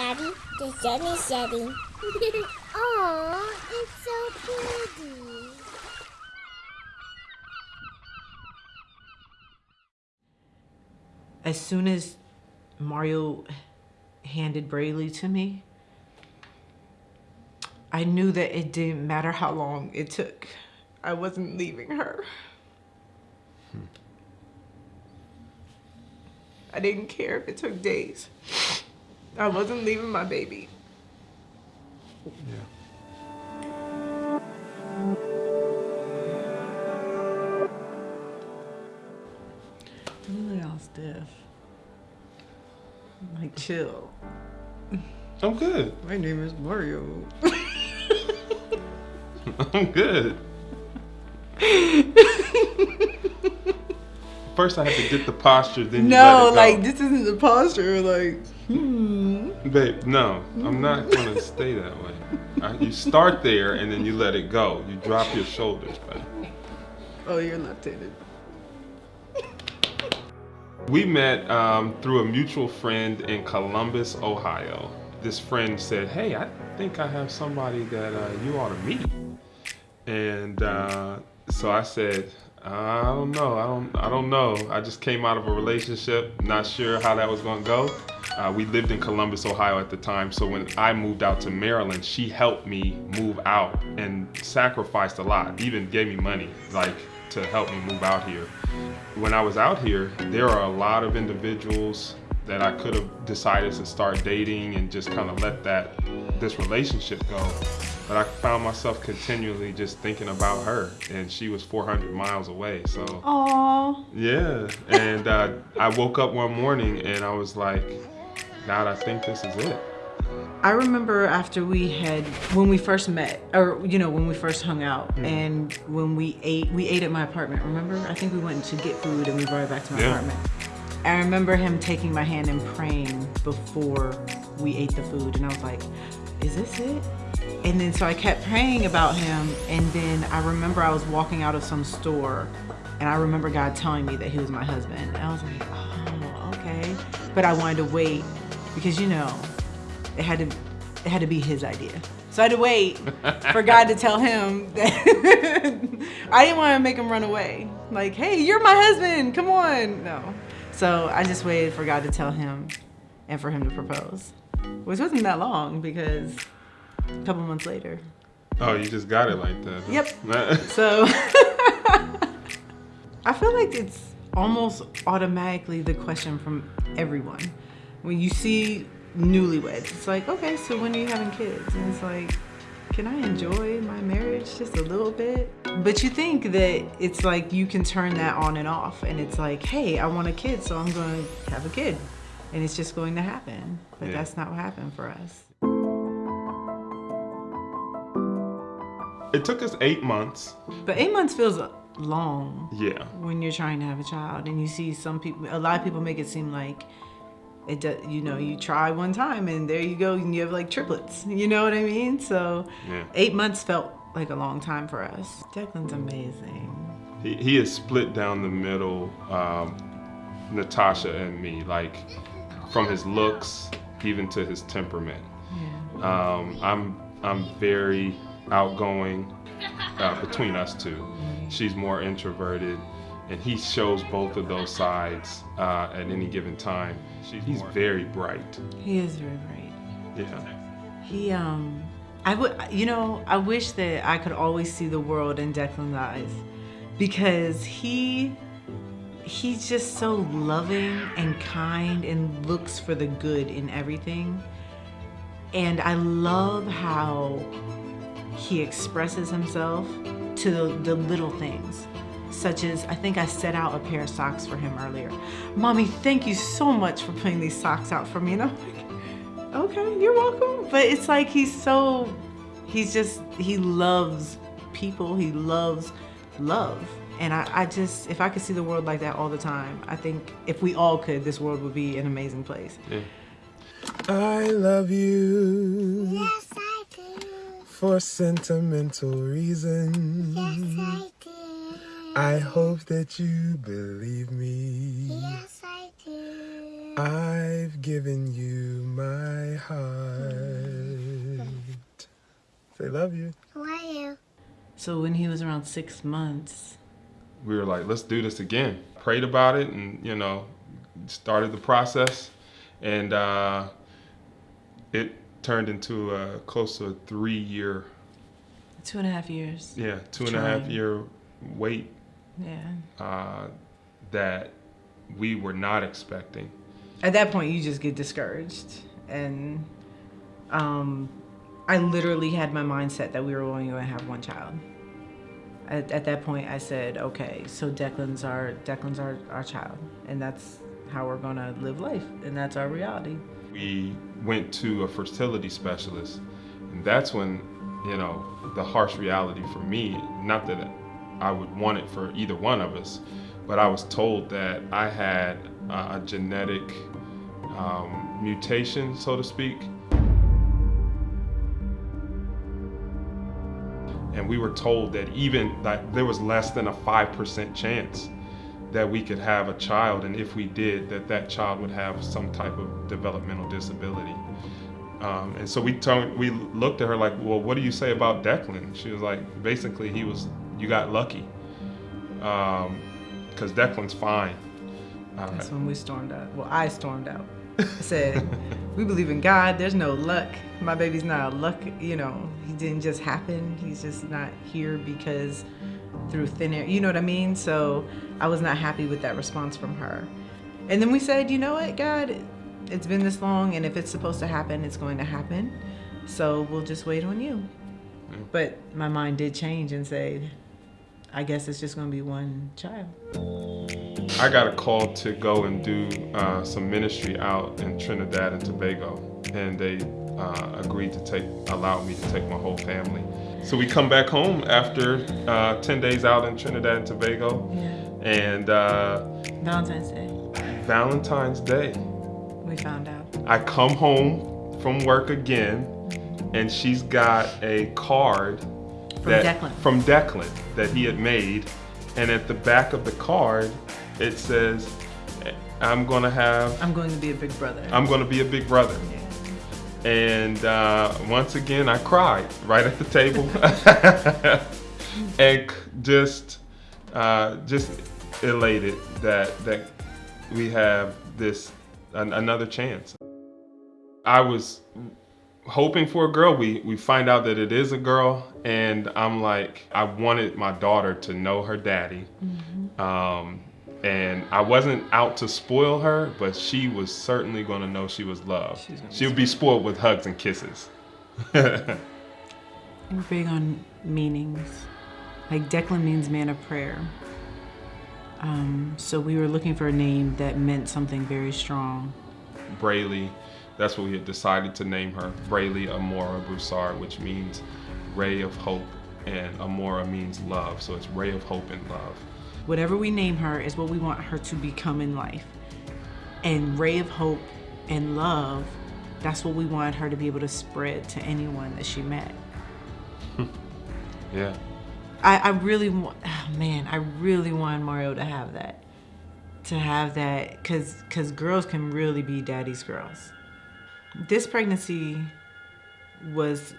Daddy. The sun is setting. Aw, it's so pretty. As soon as Mario handed Braylee to me, I knew that it didn't matter how long it took. I wasn't leaving her. Hmm. I didn't care if it took days. I wasn't leaving my baby. Yeah. Look all stiff. Like, chill. I'm good. My name is Mario. I'm good. First, I have to get the posture, then you let No, it go. like, this isn't the posture. Like, hmm. Babe, no, I'm not gonna stay that way. You start there and then you let it go. You drop your shoulders, babe. Oh, you're left-handed. We met um, through a mutual friend in Columbus, Ohio. This friend said, "Hey, I think I have somebody that uh, you ought to meet." And uh, so I said, "I don't know. I don't. I don't know. I just came out of a relationship, not sure how that was gonna go." Uh, we lived in Columbus, Ohio at the time, so when I moved out to Maryland, she helped me move out and sacrificed a lot. Even gave me money, like to help me move out here. When I was out here, there are a lot of individuals that I could have decided to start dating and just kind of let that this relationship go. But I found myself continually just thinking about her, and she was 400 miles away. So Aww. yeah, and uh, I woke up one morning and I was like, God, I think this is it. I remember after we had when we first met, or you know when we first hung out, and when we ate, we ate at my apartment. Remember? I think we went to get food and we brought it back to my Yeah. apartment. I remember him taking my hand and praying before we ate the food, and I was like, "Is this it?" And then so I kept praying about him, and then I remember I was walking out of some store, and I remember God telling me that he was my husband. And I was like, "Oh, okay," but I wanted to wait because you know it had to it had to be his idea. So I had to wait for God to tell him that I didn't want to make him run away. Like, hey, you're my husband. Come on. No. So I just waited for God to tell him and for him to propose. Which wasn't that long because a couple months later. Oh, you just got it like that. Yep. So I feel like it's almost automatically the question from everyone. When you see newlyweds, it's like, okay, so when are you having kids? And it's like, can I enjoy my marriage just a little bit? But you think that it's like you can turn that on and off, and it's like, hey, I want a kid, so I'm going to have a kid. And it's just going to happen. But Yeah. that's not what happened for us. It took us eight months. But eight months feels long. Yeah. when you're trying to have a child and you see some people a lot of people make it seem like it does you know you try one time and there you go and you have like triplets you know what i mean so Yeah. eight months felt like a long time for us declan's amazing He, he is split down the middle, um, Natasha and me, like from his looks even to his temperament. yeah Um, I'm I'm very outgoing uh, between us two. She's more introverted, and he shows both of those sides uh, at any given time. He's very bright. he is very bright Yeah. he um i would you know i wish that i could always see the world in declan's eyes because he he's just so loving and kind and looks for the good in everything. And i love how he expresses himself to the, the little things such as i think i set out a pair of socks for him earlier. Mommy thank you so much for putting these socks out for me. And i'm like okay you're welcome. But it's like he's so he's just he loves people. He loves love and I, I just if i could see the world like that all the time i think if we all could this world would be an amazing place yeah. I love you Yes, I do. for sentimental reasons. Yes, I do. I hope that you believe me. Yes, I do. I've given you my heart. Say love you. How are you? So when he was around six months, we were like, let's do this again. Prayed about it and, you know, started the process. And uh, it turned into a close to a three year, two and a half years. yeah, two and a half Trying. year wait Yeah. uh, that we were not expecting. At that point, you just get discouraged, and um, I literally had my mindset that we were only going to have one child. At, at that point, I said, "Okay, so Declan's our Declan's our, our child, and that's how we're gonna live life, and that's our reality." we went to a fertility specialist and that's when you know the harsh reality for me not that i would want it for either one of us but i was told that i had a genetic um, mutation so to speak and we were told that even that there was less than a 5% chance that we could have a child and if we did that that child would have some type of developmental disability um, and so we told, we looked at her like well what do you say about declan she was like basically he was you got lucky because declan's fine uh, That's when we stormed out. Well, I stormed out. I said, "We believe in God. There's no luck. My baby's not a luck. You know, he didn't just happen. He's just not here because." through thin air. You know what I mean? So I was not happy with that response from her. And then we said, you know what, God, it's been this long, and if it's supposed to happen, it's going to happen. So we'll just wait on you. Mm. But my mind did change and say, I guess it's just going to be one child. I got a call to go and do uh, some ministry out in Trinidad and Tobago, and they uh, agreed to take, allow me to take my whole family. So we come back home after uh, 10 days out in Trinidad and Tobago, Yeah. and uh, Valentine's Day, Valentine's Day, we found out. I come home from work again, and she's got a card From that, Declan. from Declan that he had made, and at the back of the card it says, "I'm gonna have, I'm going to be a big brother. I'm gonna be a big brother." Yeah. And uh, once again, I cried right at the table, and just, uh, just elated that that we have this an, another chance. I was hoping for a girl. We we find out that it is a girl, and I'm like, I wanted my daughter to know her daddy. Um, and I wasn't out to spoil her, but she was certainly going to know she was loved. She's gonna be She would be spoiled with hugs and kisses. We're big on meanings. Like Declan means man of prayer. Um, so we were looking for a name that meant something very strong. Brayley, that's what we had decided to name her. Brayley Amora Broussard, which means ray of hope, and Amora means love. So it's ray of hope and love. Whatever we name her is what we want her to become in life. And ray of hope and love, that's what we want her to be able to spread to anyone that she met. Yeah. I, I really want, oh man, I really want Mario to have that. To have that, cause, cause girls can really be daddy's girls. This pregnancy was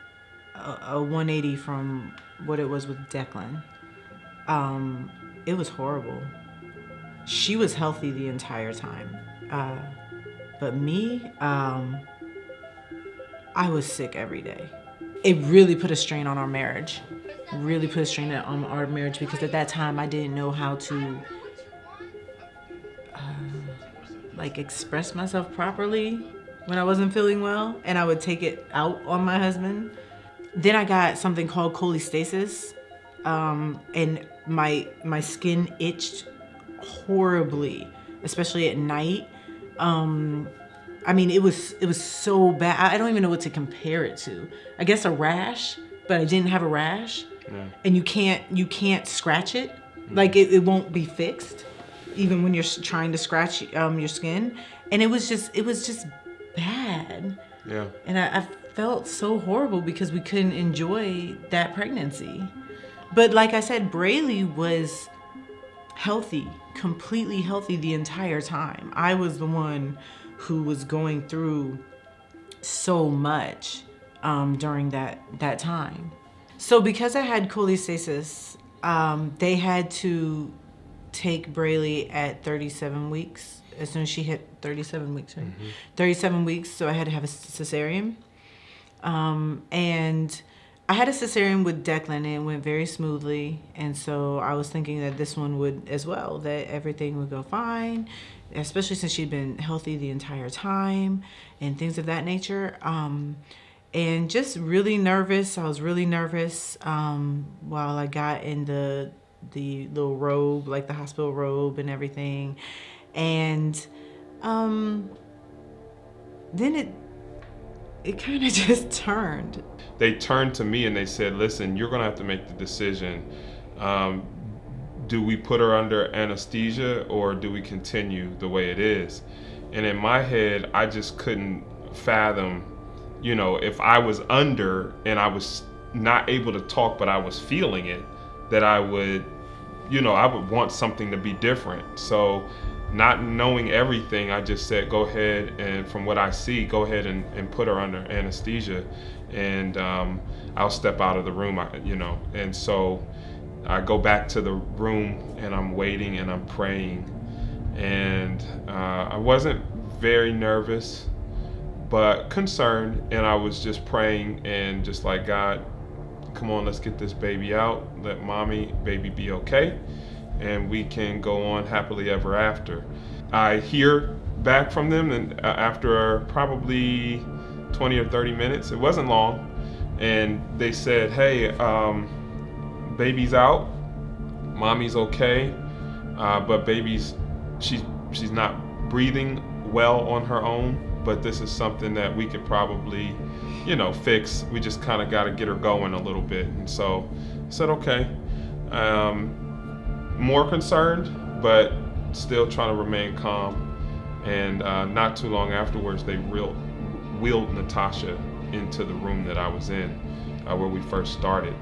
a, a 180 from what it was with Declan. Um, it was horrible. She was healthy the entire time. Uh, but me, um, I was sick every day. It really put a strain on our marriage. Really put a strain on our marriage because at that time I didn't know how to uh, like express myself properly when I wasn't feeling well, and I would take it out on my husband. Then I got something called cholestasis, um, and my my skin itched horribly, especially at night. Um, I mean, it was it was so bad. I don't even know what to compare it to. I guess a rash, but I didn't have a rash, Yeah. and you can't you can't scratch it. Like it, it won't be fixed, even when you're trying to scratch um, your skin. And it was just it was just bad, Yeah. and I, I felt so horrible because we couldn't enjoy that pregnancy. But like I said, Brayley was healthy, completely healthy the entire time. I was the one who was going through so much um, during that that time. So because I had cholestasis, um, they had to take Braylee at 37 weeks. As soon as she hit 37 weeks, right? 37 weeks. So I had to have a cesarean. Um, and I had a cesarean with Declan and it went very smoothly. And so I was thinking that this one would as well, that everything would go fine, especially since she'd been healthy the entire time and things of that nature. Um, and just really nervous. I was really nervous um, while I got in the the little robe, like the hospital robe and everything. And um, then it it kind of just turned. They turned to me and they said, "Listen, you're gonna have to make the decision. Um, do we put her under anesthesia or do we continue the way it is?" And in my head, I just couldn't fathom, you know, if I was under and I was not able to talk, but I was feeling it, that I would, you know, I would want something to be different. So, not knowing everything, I just said, go ahead and from what I see, go ahead and, and put her under anesthesia and um, I'll step out of the room, I, you know. And so I go back to the room and I'm waiting and I'm praying. And uh, I wasn't very nervous, but concerned. And I was just praying and just like, God, come on, let's get this baby out. Let mommy, baby be okay. And we can go on happily ever after. I hear back from them, and uh, after probably 20 or 30 minutes, it wasn't long, and they said, Hey, um, baby's out, mommy's okay, uh, but baby's she's she's not breathing well on her own. But this is something that we could probably, you know, fix. We just kind of got to get her going a little bit. And so I said, okay. Um, more concerned, but still trying to remain calm. And uh, not too long afterwards, they real, wheeled Natasha into the room that I was in, uh, where we first started.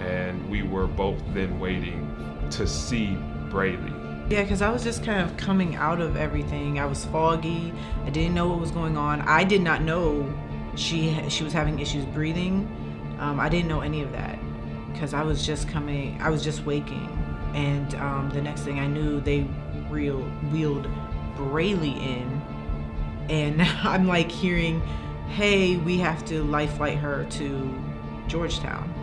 And we were both then waiting to see Braylee. Yeah, because I was just kind of coming out of everything. I was foggy. I didn't know what was going on. I did not know she she was having issues breathing. Um, I didn't know any of that because I was just coming. I was just waking, and um, the next thing I knew, they real wheeled Braylee in, and I'm like hearing, "Hey, we have to life flight her to Georgetown."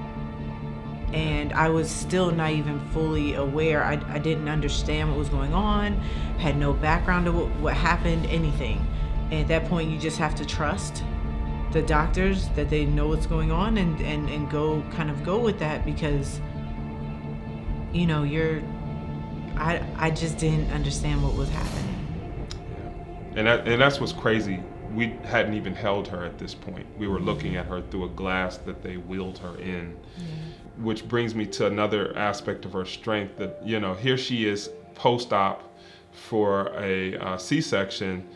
and I was still not even fully aware. I, I didn't understand what was going on, had no background of what, what happened, anything. And at that point, you just have to trust the doctors that they know what's going on and, and, and go kind of go with that because, you know, you're, I, I just didn't understand what was happening. Yeah. And that, and that's what's crazy. We hadn't even held her at this point. We were looking at her through a glass that they wheeled her in. Which brings me to another aspect of her strength that, you know, here she is post op for a uh, C section,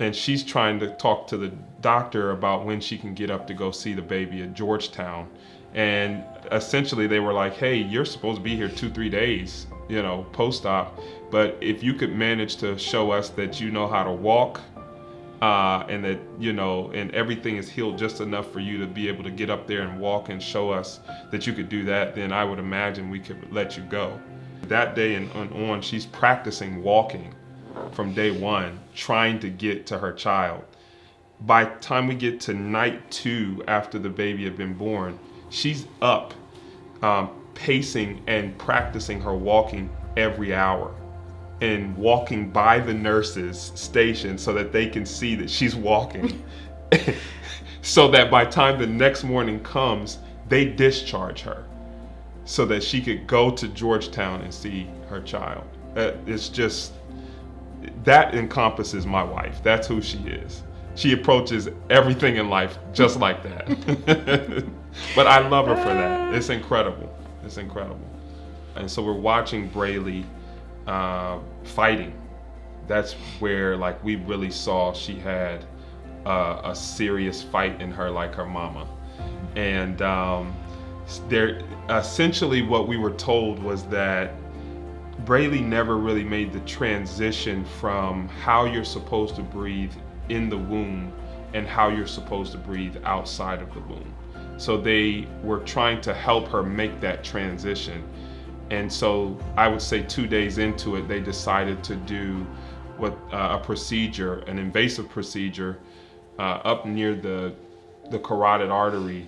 and she's trying to talk to the doctor about when she can get up to go see the baby at Georgetown. And essentially, they were like, hey, you're supposed to be here two, three days, you know, post op. But if you could manage to show us that you know how to walk, uh, and that you know, and everything is healed just enough for you to be able to get up there and walk and show us that you could do that, then I would imagine we could let you go. That day and on, she's practicing walking from day one, trying to get to her child. By time we get to night two after the baby had been born, she's up, um, pacing and practicing her walking every hour and walking by the nurses station so that they can see that she's walking. so that by time the next morning comes, they discharge her so that she could go to Georgetown and see her child. Uh, it's just that encompasses my wife. That's who she is. She approaches everything in life just like that. but I love her for that. It's incredible. It's incredible. And so we're watching Braylee uh, fighting. That's where like we really saw she had uh, a serious fight in her, like her mama. And um, there, essentially, what we were told was that Braylee never really made the transition from how you're supposed to breathe in the womb and how you're supposed to breathe outside of the womb. So they were trying to help her make that transition. And so I would say two days into it, they decided to do what uh, a procedure, an invasive procedure, uh, up near the the carotid artery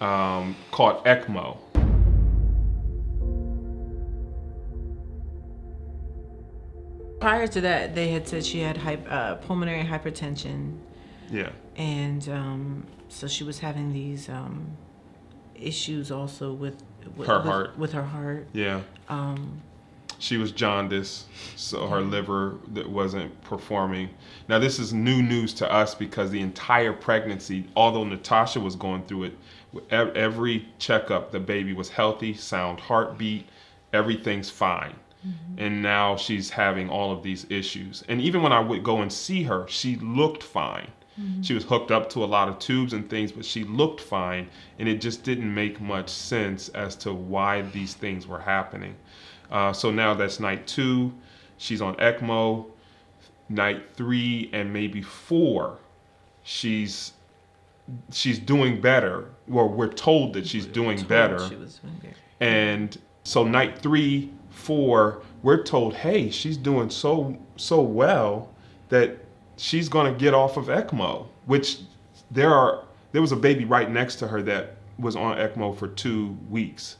um, called ECMO. Prior to that, they had said she had hy- uh, pulmonary hypertension, Yeah. and um, so she was having these um, issues also with, with Her with, heart. With her heart. Yeah. Um, She was jaundiced, so her liver that wasn't performing. Now this is new news to us because the entire pregnancy, although Natasha was going through it, every checkup the baby was healthy, sound heartbeat, everything's fine. And now she's having all of these issues. And even when I would go and see her, she looked fine. She was hooked up to a lot of tubes and things, but she looked fine. And it just didn't make much sense as to why these things were happening. Uh, so now that's night two. She's on ECMO. Night three and maybe four, she's she's doing better. Well, we're told that she's doing better. She was doing better. And so night three, four, we're told, hey, she's doing so so well that she's gonna get off of ECMO. Which there are there was a baby right next to her that was on ECMO for two weeks,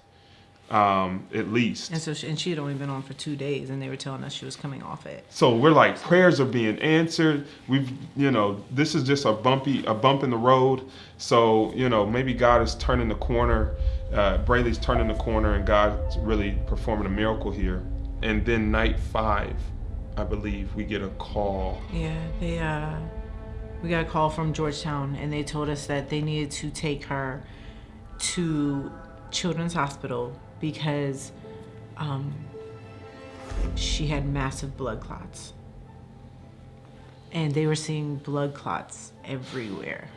um, at least. And so, she, and she had only been on for two days, and they were telling us she was coming off it. So we're like, prayers are being answered. We've, you know, this is just a bumpy, a bump in the road. So, you know, maybe God is turning the corner. Uh, Brayley's turning the corner, and God's really performing a miracle here. And then night five, I believe, we get a call. Yeah, they uh we got a call from Georgetown and they told us that they needed to take her to Children's Hospital because um she had massive blood clots. And they were seeing blood clots everywhere.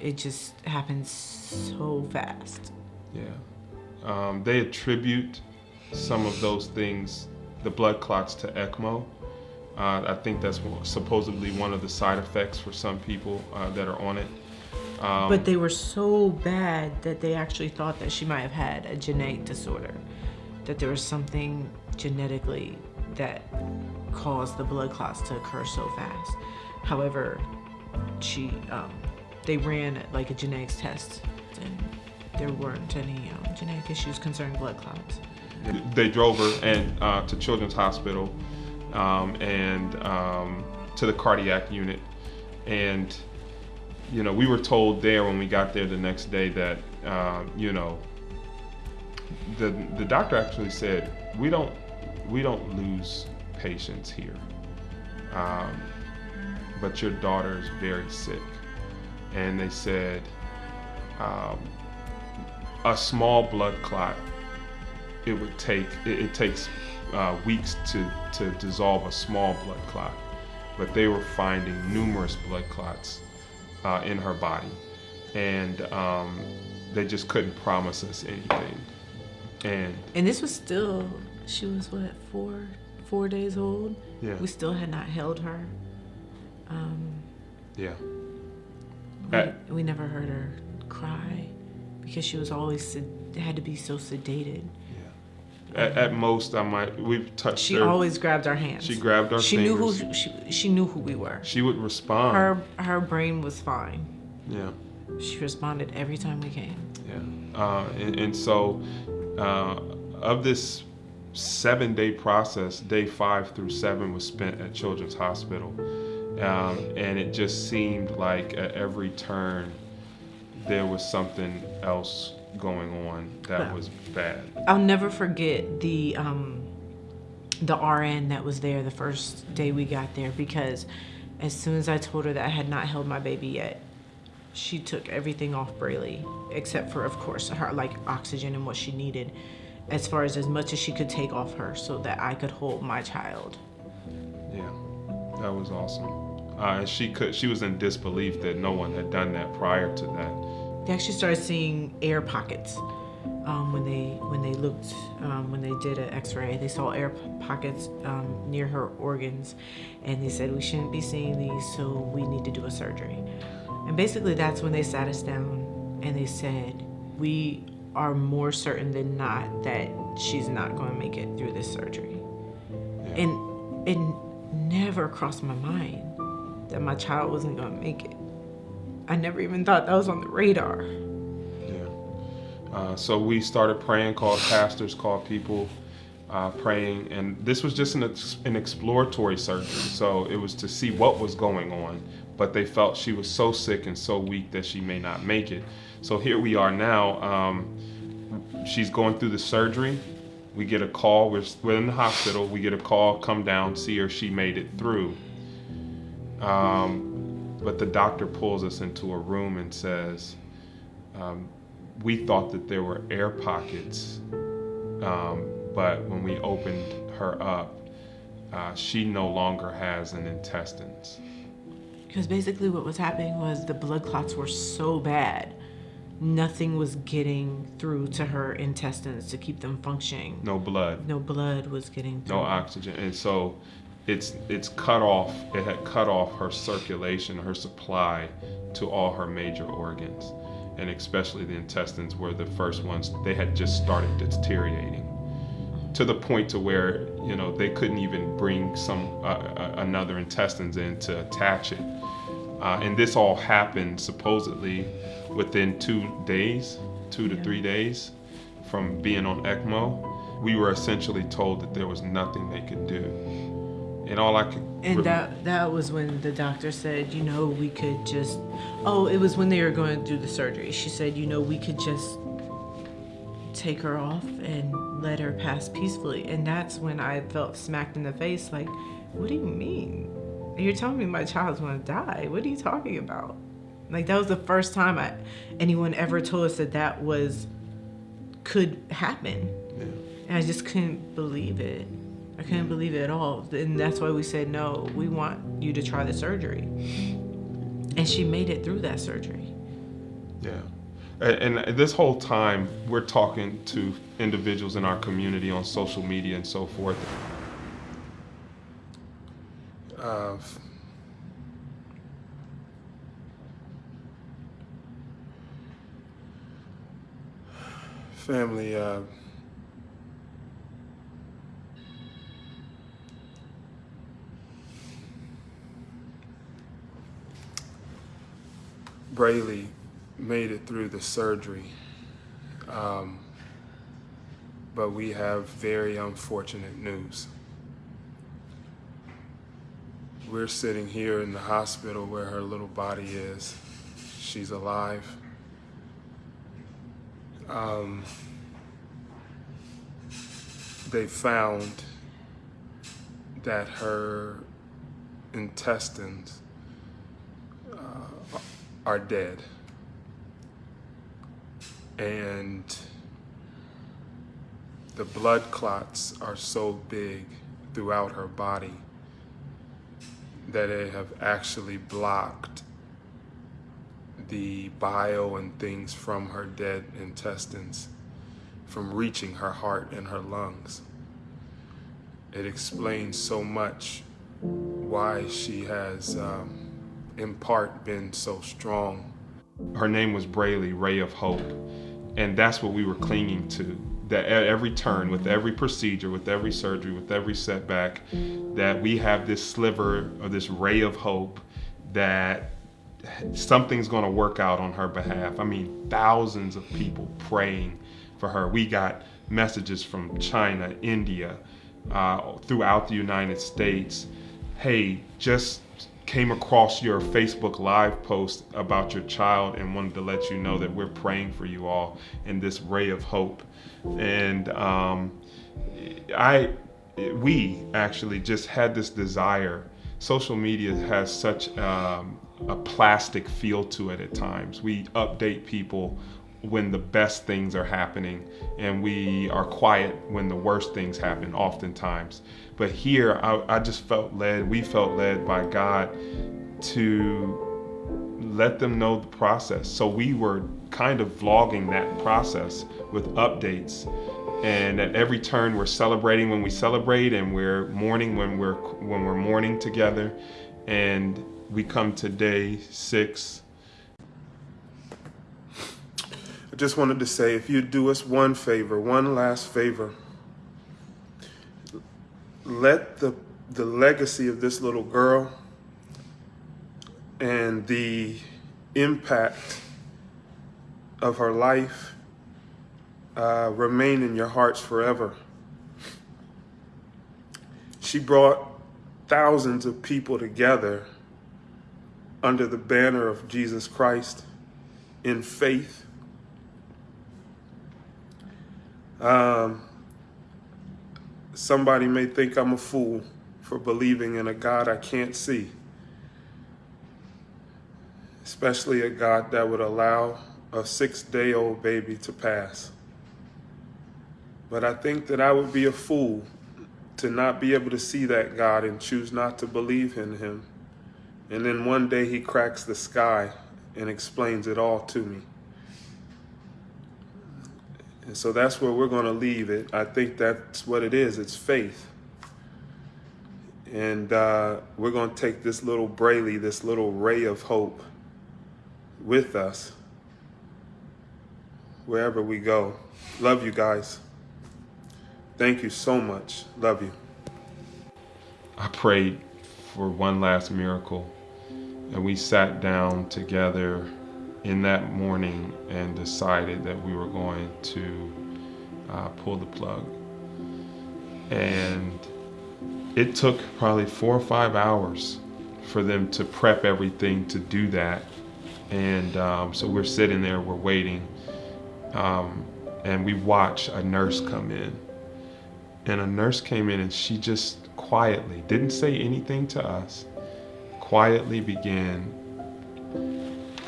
It just happened so fast. Yeah. Um, they attribute some of those things, the blood clots, to ECMO. Uh, I think that's supposedly one of the side effects for some people uh, that are on it. Um, But they were so bad that they actually thought that she might have had a genetic disorder, that there was something genetically that caused the blood clots to occur so fast. However, she, um, they ran like a genetics test, and there weren't any um, genetic issues concerning blood clots. they drove her and uh, to Children's Hospital um, and um, to the cardiac unit, and you know we were told there when we got there the next day that um, you know the the doctor actually said we don't we don't lose patients here, um, but your daughter is very sick, and they said um, a small blood clot it would take it, it takes uh, weeks to to dissolve a small blood clot but they were finding numerous blood clots uh, in her body and um, they just couldn't promise us anything and And this was still, she was what, four, four days old? yeah We still had not held her. Um, yeah We, Uh, we never heard her cry because she was always had to be so sedated. At, at most i might we've touched She her always grabbed our hands. she grabbed our She fingers. knew who she, she knew who we were. she would respond Her her brain was fine. yeah She responded every time we came. Yeah. Uh, and, and so, uh, of this seven day process, day five through seven was spent at Children's Hospital. Um, and it just seemed like at every turn there was something else going on that Wow. was bad. I'll never forget the um, the RN that was there the first day we got there because as soon as I told her that I had not held my baby yet, she took everything off Brayley except for, of course, her like oxygen and what she needed, as far as as much as she could take off her so that I could hold my child. Yeah, that was awesome. Uh, she could, she was in disbelief that no one had done that prior to that. They actually started seeing air pockets um, when they when they looked um, when they did an X-ray. They saw air pockets um, near her organs, and they said we shouldn't be seeing these, so we need to do a surgery. And basically, that's when they sat us down and they said we are more certain than not that she's not going to make it through this surgery. Yeah. And it never crossed my mind that my child wasn't going to make it. I never even thought that was on the radar. Yeah. Uh, so we started praying, called pastors, called people, uh, praying, and this was just an, ex- an exploratory surgery. So it was to see what was going on, but they felt she was so sick and so weak that she may not make it. So here we are now. Um, she's going through the surgery. We get a call. We're, we're in the hospital. We get a call. Come down, see her. She made it through. Um, but the doctor pulls us into a room and says, um, "We thought that there were air pockets, um, but when we opened her up, uh, she no longer has an intestines." Because basically, what was happening was the blood clots were so bad, nothing was getting through to her intestines to keep them functioning. No blood. No blood was getting through. no oxygen and so it's it's cut off it had cut off her circulation her supply to all her major organs and especially the intestines were the first ones they had just started deteriorating to the point to where you know they couldn't even bring some uh, uh, another intestines in to attach it. Uh, and this all happened supposedly within two days two to three days from being on ECMO, we were essentially told that there was nothing they could do. And all I could And rem- that that was when the doctor said, you know, we could just oh, it was when they were going to do the surgery. She said, you know, we could just take her off and let her pass peacefully. And that's when I felt smacked in the face like, what do you mean? You're telling me my child's going to die. What are you talking about? Like that was the first time I anyone ever told us that that was could happen. yeah. And I just couldn't believe it. I couldn't believe it at all. And that's why we said, no, we want you to try the surgery. And she made it through that surgery. Yeah. And, and this whole time, we're talking to individuals in our community on social media and so forth. Uh, family, uh, Brayley made it through the surgery, um, but we have very unfortunate news. We're sitting here in the hospital where her little body is. She's alive. Um, they found that her intestines are dead. And the blood clots are so big throughout her body that they have actually blocked the bile and things from her dead intestines from reaching her heart and her lungs. It explains so much why she has, um, in part, been so strong. Her name was Brayley, Ray of Hope. And that's what we were clinging to. That at every turn, with every procedure, with every surgery, with every setback, that we have this sliver of this ray of hope that something's going to work out on her behalf. I mean, thousands of people praying for her. We got messages from China, India, uh, throughout the United States. Hey, just came across your Facebook Live post about your child and wanted to let you know that we're praying for you all in this ray of hope. And um, I, we actually just had this desire. Social media has such um, a plastic feel to it at times. We update people when the best things are happening, and we are quiet when the worst things happen, oftentimes. But here, I, I just felt led, we felt led by God to let them know the process. So we were kind of vlogging that process with updates. And at every turn, we're celebrating when we celebrate, and we're mourning when we're when we're mourning together. And we come to day six. I just wanted to say if you'd do us one favor, one last favor, let the, the legacy of this little girl and the impact of her life uh, remain in your hearts forever. She brought thousands of people together under the banner of Jesus Christ in faith. Um, somebody may think I'm a fool for believing in a God I can't see, especially a God that would allow a six day old baby to pass. But I think that I would be a fool to not be able to see that God and choose not to believe in him. And then one day he cracks the sky and explains it all to me. And so that's where we're going to leave it. I think that's what it is. It's faith. And uh, we're going to take this little Braylee, this little ray of hope with us wherever we go. Love you guys. Thank you so much. Love you. I prayed for one last miracle, and we sat down together in that morning and decided that we were going to uh, pull the plug. And it took probably four or five hours for them to prep everything to do that. And um, so we're sitting there, we're waiting, um, and we watch a nurse come in and a nurse came in and she just quietly didn't say anything to us quietly began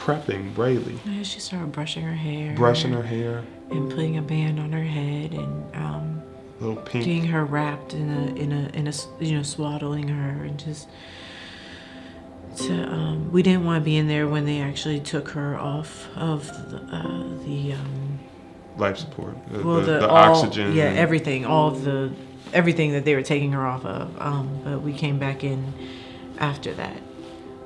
prepping Braylee. Yeah, she started brushing her hair. Brushing her hair. And putting a band on her head and um, little pink. getting her wrapped in a in a in a you know swaddling her and just to um, we didn't want to be in there when they actually took her off of the, uh, the um, life support, the, well, the, the, all, oxygen. yeah, everything, all of the everything that they were taking her off of. Um, but we came back in after that.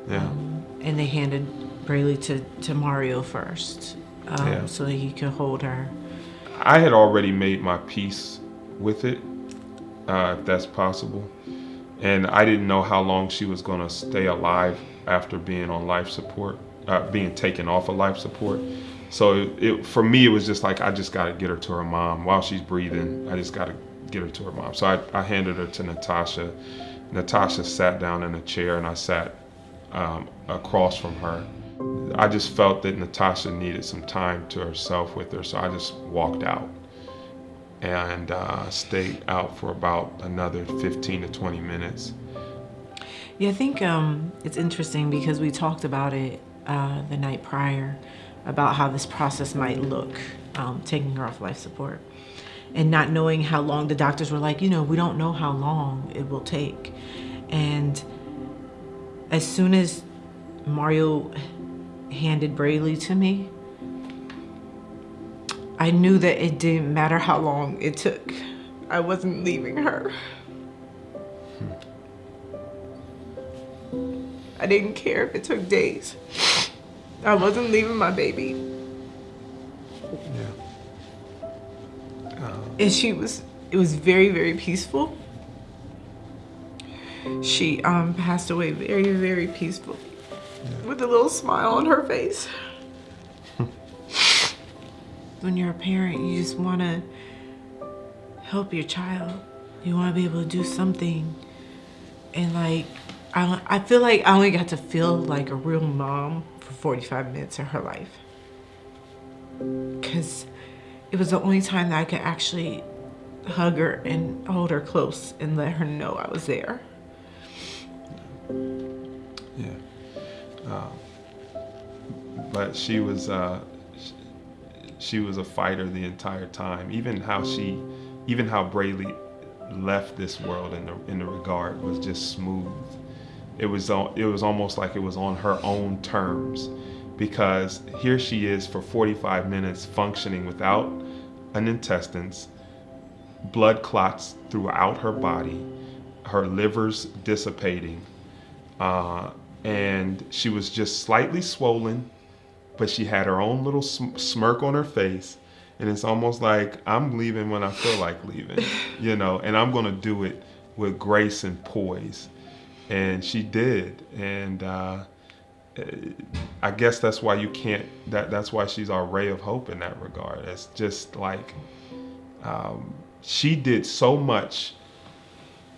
Yeah. Um, and they handed Braylee to, to Mario first, um, Yeah. so that he could hold her. I had already made my peace with it, uh, if that's possible. And I didn't know how long she was going to stay alive after being on life support, uh, being taken off of life support. So it, it, for me, it was just like, I just got to get her to her mom while she's breathing. I just got to get her to her mom. So I, I handed her to Natasha. Natasha sat down in a chair and I sat um, across from her. I just felt that Natasha needed some time to herself with her, so I just walked out and uh, stayed out for about another 15 to 20 minutes. Yeah, I think um, it's interesting because we talked about it uh, the night prior about how this process might look, um, taking her off life support. And not knowing how long, the doctors were like, you know, we don't know how long it will take. And as soon as Mario handed Braylee to me, I knew that it didn't matter how long it took. I wasn't leaving her. I didn't care if it took days. I wasn't leaving my baby. Yeah. And she was, it was very, very peaceful. She um, passed away very, very peaceful with a little smile on her face. when you're a parent, you just want to help your child. You want to be able to do something. And like, I, I feel like I only got to feel like a real mom for 45 minutes of her life. Because it was the only time that I could actually hug her and hold her close and let her know I was there. Yeah. Um, but she was uh, she was a fighter the entire time. Even how she, even how Braylee left this world in the in the regard was just smooth. it was it was almost like it was on her own terms because here she is for 45 minutes functioning without an intestines, blood clots throughout her body, her liver's dissipating, uh, and she was just slightly swollen, but she had her own little sm- smirk on her face. And it's almost like I'm leaving when I feel like leaving, you know, and I'm going to do it with grace and poise. And she did. And uh, I guess that's why you can't, that, that's why she's our ray of hope in that regard. It's just like um, she did so much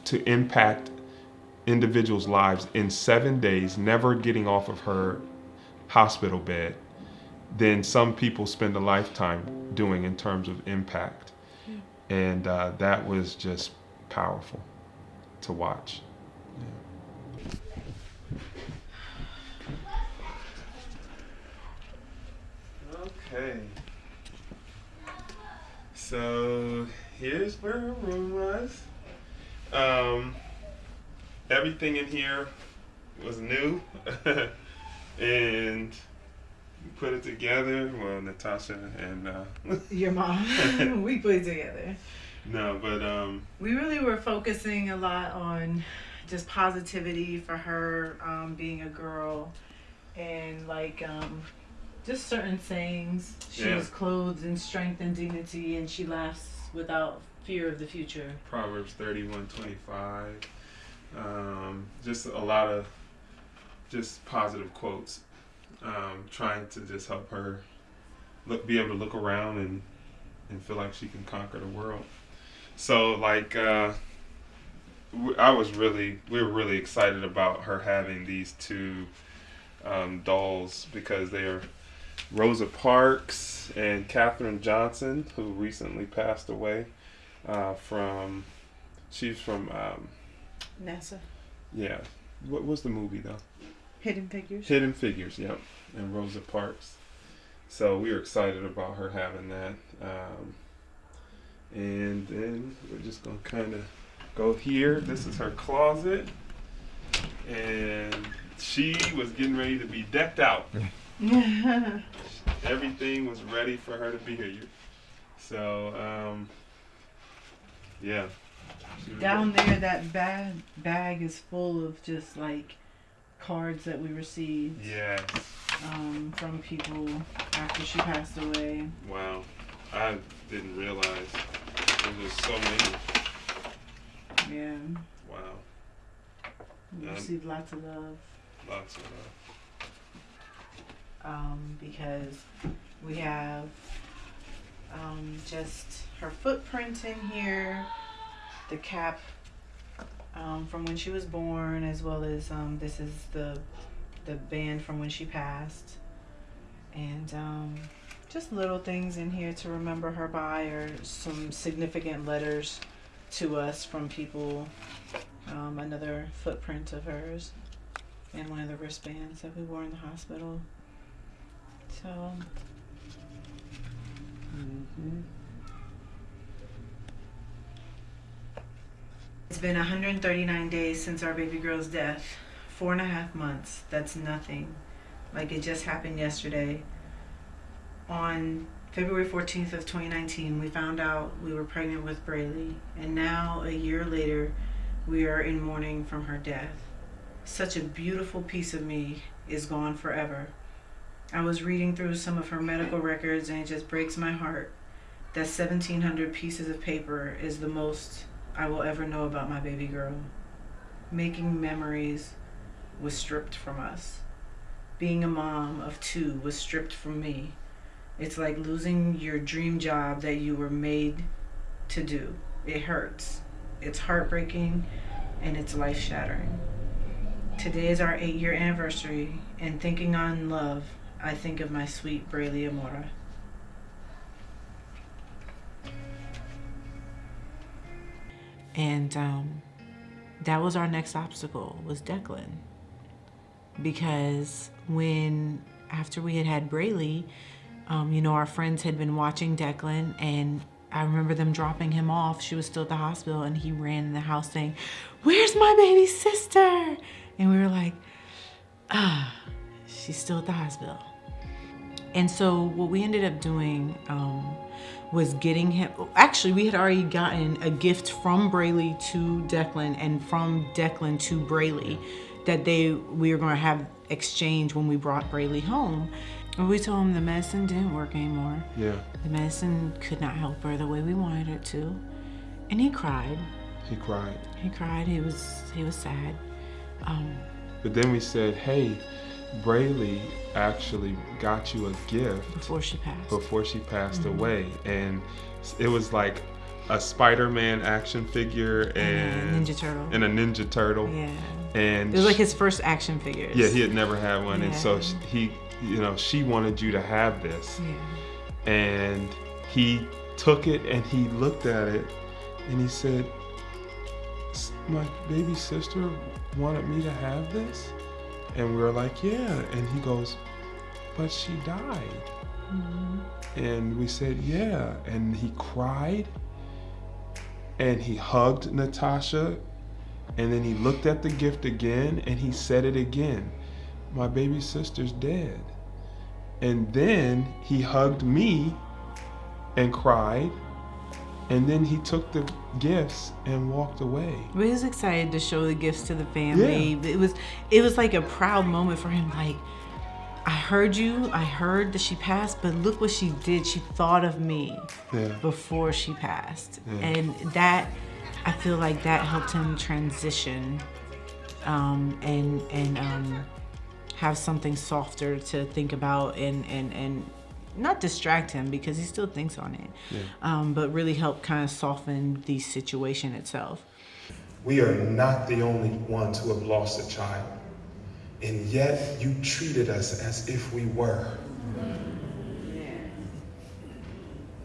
to impact individuals' lives in seven days, never getting off of her hospital bed, than some people spend a lifetime doing in terms of impact. And uh, that was just powerful to watch. Yeah. Okay. So here's where her room was. Um, everything in here was new. And we put it together well natasha and uh, your mom. We put it together. No but um we really were focusing a lot on just positivity for her um, being a girl. And like um, just certain sayings she yeah. was clothed in strength and dignity and she laughs without fear of the future. Proverbs 31 25 um, just a lot of just positive quotes, um, trying to just help her look, be able to look around and and feel like she can conquer the world. So like, uh, I was really, we were really excited about her having these two um, dolls because they are Rosa Parks and Katherine Johnson, who recently passed away uh, from, she's from um, NASA. Yeah. What was the movie though? Hidden Figures. Hidden Figures, yep. And Rosa Parks. So we were excited about her having that. Um, and then we're just gonna kind of go here. This is her closet, and she was getting ready to be decked out. Everything was ready for her to be here. So, um, yeah. Down there, that bag bag is full of just like cards that we received. Yes. Um, from people after she passed away. Wow, I didn't realize there was so many. Yeah. Wow. We um, received lots of love. Lots of love. Um, because we have um, just her footprint in here the cap um, from when she was born, as well as um, this is the the band from when she passed, and um, just little things in here to remember her by, or some significant letters to us from people. Um, another footprint of hers, and one of the wristbands that we wore in the hospital. So. Mm-hmm. It's been 139 days since our baby girl's death. Four and a half months. That's nothing. Like it just happened yesterday. On February 14th of 2019, we found out we were pregnant with Braylee. And now, a year later, we are in mourning from her death. Such a beautiful piece of me is gone forever. I was reading through some of her medical records and it just breaks my heart that 1700 pieces of paper is the most I will ever know about my baby girl. Making memories was stripped from us. Being a mom of two was stripped from me. It's like losing your dream job that you were made to do. It hurts. It's heartbreaking and it's life shattering. Today is our eight year anniversary, and thinking on love, I think of my sweet Braylee Amora. And um, that was our next obstacle was Declan. Because when, after we had had Braylee, um, you know, our friends had been watching Declan and I remember them dropping him off. She was still at the hospital and he ran in the house saying, where's my baby sister? And we were like, ah, she's still at the hospital. And so what we ended up doing um, was getting him, actually we had already gotten a gift from Braylee to Declan and from Declan to Braylee that they, we were gonna have exchange when we brought Braylee home. And we told him the medicine didn't work anymore. Yeah. The medicine could not help her the way we wanted it to. And he cried. He cried. He cried, he was, he was sad. Um, But then we said, hey, Braylee actually got you a gift before she passed. before she passed mm-hmm. away. And it was like a Spider-Man action figure And a Ninja Turtle. and a Ninja Turtle. Yeah. And It was like his first action figure. yeah, he had never had one. And so he, you know, she wanted you to have this. Yeah. And he took it and he looked at it and he said, My baby sister wanted me to have this? And we were like, Yeah. And he goes, But she died. Mm-hmm. And we said, Yeah. And he cried and he hugged Natasha. And then he looked at the gift again and he said it again My baby sister's dead. And then he hugged me and cried. And then he took the gifts and walked away. But he was excited to show the gifts to the family. It was it was like a proud moment for him. Like, I heard you, I heard that she passed, but look what she did. She thought of me Yeah. before she passed. Yeah. And that I feel like that helped him transition um, and and um, have something softer to think about and and and not distract him because he still thinks on it, um, but really help kind of soften the situation itself. We are not the only ones who have lost a child. And yet you treated us as if we were.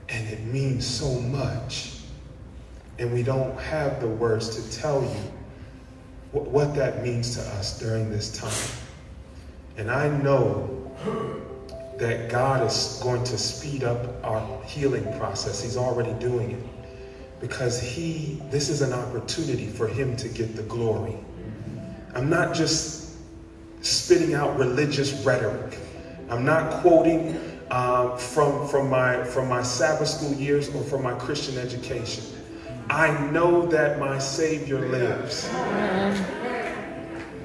And it means so much. And we don't have the words to tell you what, what that means to us during this time. And I know that God is going to speed up our healing process. He's already doing it because he this is an opportunity for him to get the glory. I'm not just spitting out religious rhetoric. I'm not quoting uh, from from my from my Sabbath school years or from my Christian education. I know that my Savior lives.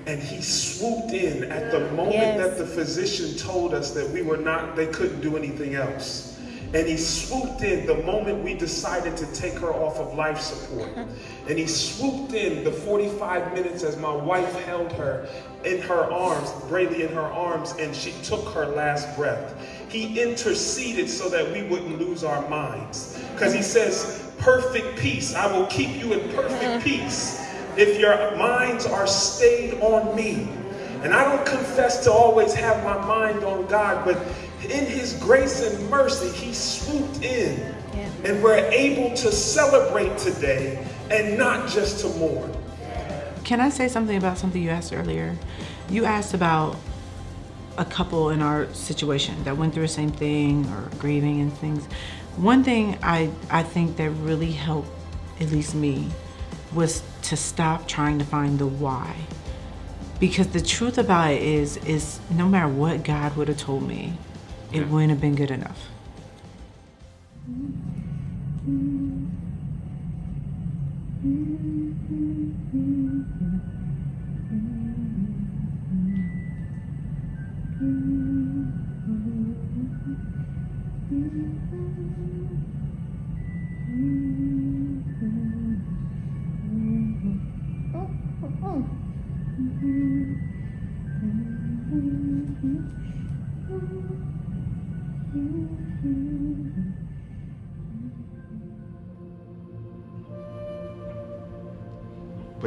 And he swooped in at the moment Yes. that the physician told us that we were not, they couldn't do anything else. And he swooped in the moment we decided to take her off of life support. And he swooped in the 45 minutes as my wife held her in her arms, Braylee in her arms, and she took her last breath. He interceded so that we wouldn't lose our minds. Because he says, perfect peace, I will keep you in perfect peace if your minds are stayed on me. And I don't confess to always have my mind on God, but in his grace and mercy, he swooped in. And we're able to celebrate today and not just to mourn. Can I say something about something you asked earlier? You asked about a couple in our situation that went through the same thing or grieving and things. One thing I, I think that really helped, at least me, was to stop trying to find the why. Because the truth about it is, is no matter what God would have told me, it Yeah. wouldn't have been good enough. But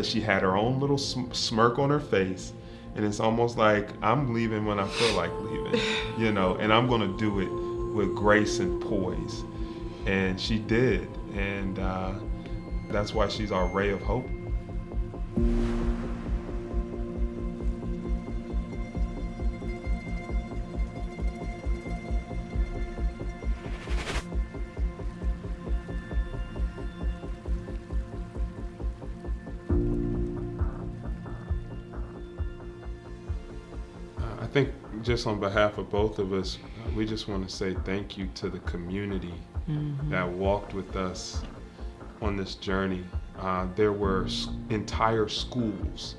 she had her own little sm- smirk on her face. And it's almost like I'm leaving when I feel like leaving, you know, and I'm going to do it with grace and poise. And she did. And uh, that's why she's our ray of hope. Just on behalf of both of us, we just want to say thank you to the community that walked with us on this journey. Uh, there were entire schools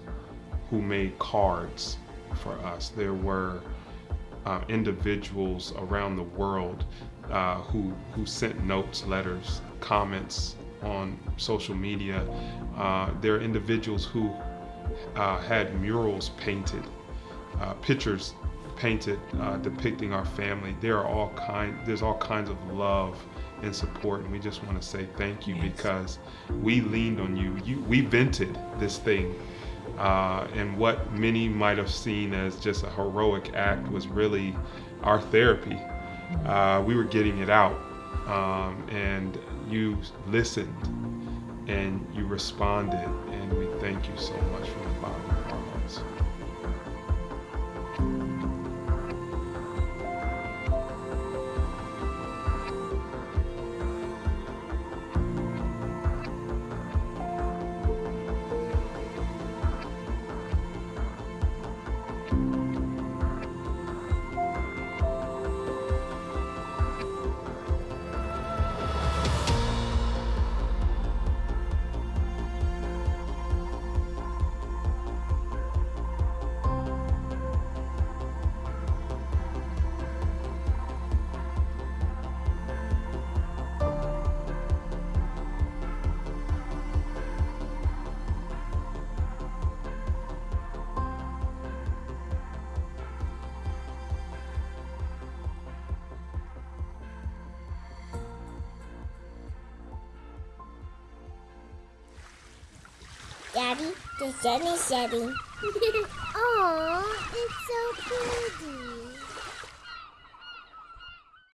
who made cards for us. There were uh, individuals around the world uh, who who sent notes, letters, comments on social media. Uh, there are individuals who uh, had murals painted, uh, pictures painted uh, depicting our family. There are all kind. There's all kinds of love and support, and we just want to say thank you Yes. because we leaned on you. You we vented this thing uh, and what many might have seen as just a heroic act was really our therapy. Uh, we were getting it out, um, and you listened and you responded, and we thank you so much from